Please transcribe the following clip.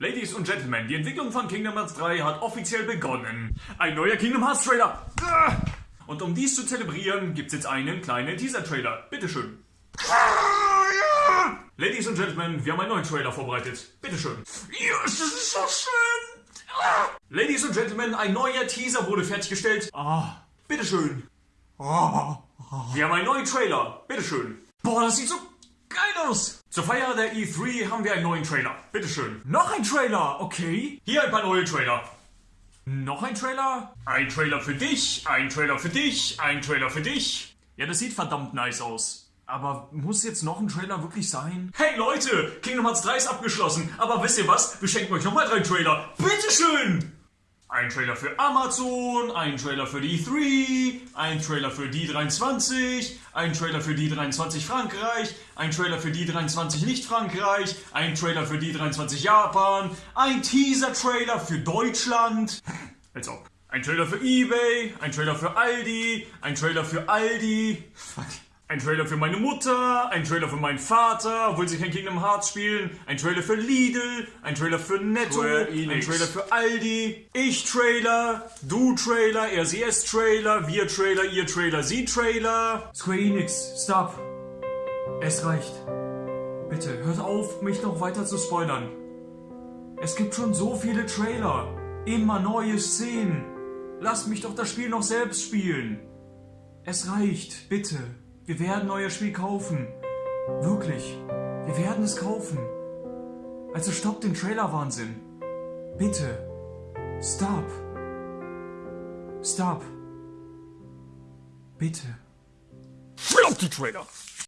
Ladies und Gentlemen, die Entwicklung von Kingdom Hearts 3 hat offiziell begonnen. Ein neuer Kingdom Hearts Trailer. Ah! Und um dies zu zelebrieren, gibt's jetzt einen kleinen Teaser-Trailer. Bitteschön. Ladies und Gentlemen, wir haben einen neuen Trailer vorbereitet. Bitteschön. Ja, das ist so schön. Ladies und Gentlemen, ein neuer Teaser wurde fertiggestellt. Ah, bitteschön. Wir haben einen neuen Trailer. Bitteschön. Boah, das sieht so aus. Zur Feier der E3 haben wir einen neuen Trailer. Bitteschön. Noch ein Trailer, okay. Hier ein paar neue Trailer. Noch ein Trailer? Ein Trailer für dich, ein Trailer für dich, ein Trailer für dich. Ja, das sieht verdammt nice aus. Aber muss jetzt noch ein Trailer wirklich sein? Hey Leute, Kingdom Hearts 3 ist abgeschlossen. Aber wisst ihr was? Wir schenken euch nochmal drei Trailer. Bitteschön! Ein Trailer für Amazon, ein Trailer für die E3, ein Trailer für die 23, ein Trailer für die 23 Frankreich, ein Trailer für die 23 nicht Frankreich, ein Trailer für die 23 Japan, ein Teaser-Trailer für Deutschland. Als ob. Ein Trailer für eBay, ein Trailer für Aldi, ein Trailer für Aldi. Fuck. Ein Trailer für meine Mutter, ein Trailer für meinen Vater, obwohl sie kein Kingdom Hearts spielen, ein Trailer für Lidl, ein Trailer für Netto, ein. Trailer für Aldi, ich Trailer, du Trailer, er sie es Trailer, wir Trailer, ihr Trailer, sie Trailer. Square Enix, stop. Es reicht. Bitte, hört auf, mich noch weiter zu spoilern. Es gibt schon so viele Trailer, immer neue Szenen. Lasst mich doch das Spiel noch selbst spielen. Es reicht, bitte. Wir werden euer Spiel kaufen. Wirklich. Wir werden es kaufen. Also stoppt den Trailer-Wahnsinn. Bitte. Stop. Stop. Bitte. Flop die Trailer!